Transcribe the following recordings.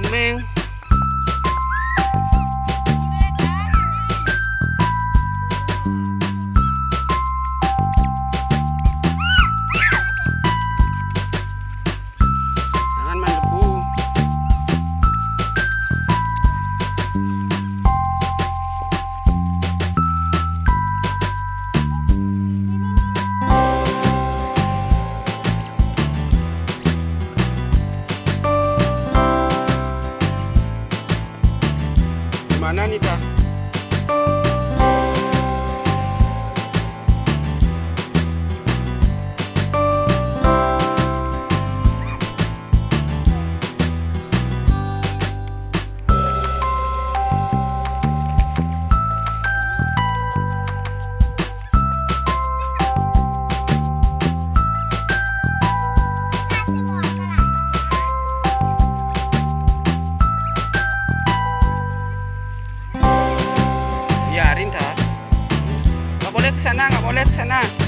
man. Sana, nggak boleh ke sana.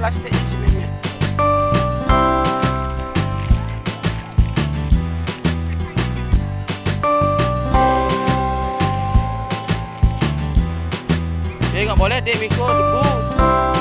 Ini sebenarnya. Eh, nggak boleh dek Miko debu.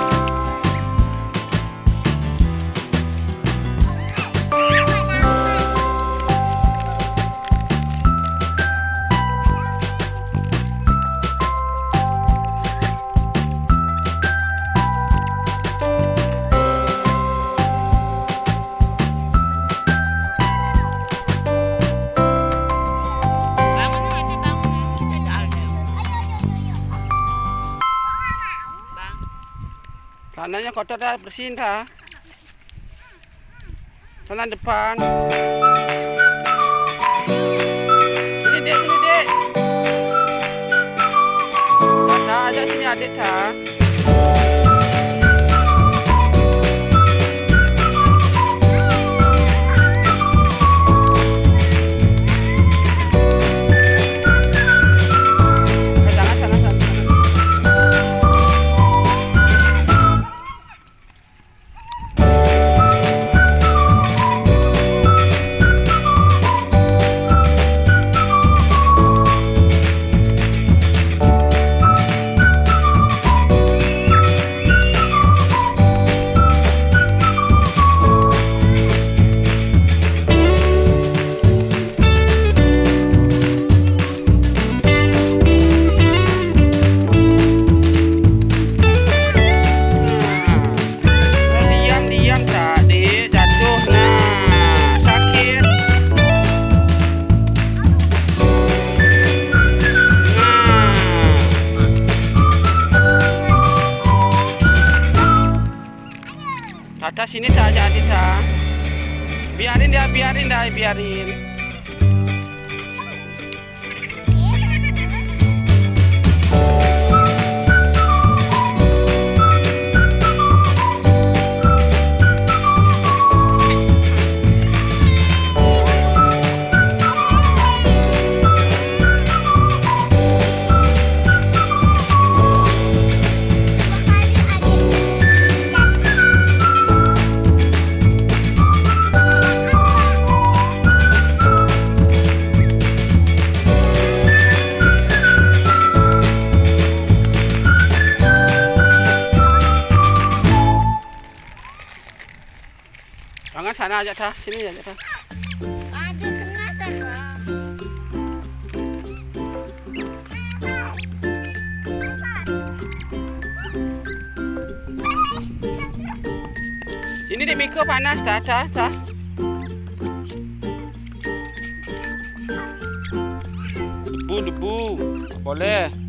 Sananya kotor dah, bersihin dah. Sana depan. Sini dek, sini dek. Tata ajak sini adik dah. Tata sini tak jadi tak? Biarin dia biarin dah biarin Jangan sana aja tah, sini aja tah. ada kenatan bang. Sini dek Miko panas tah tah tah. Debu debu. Boleh.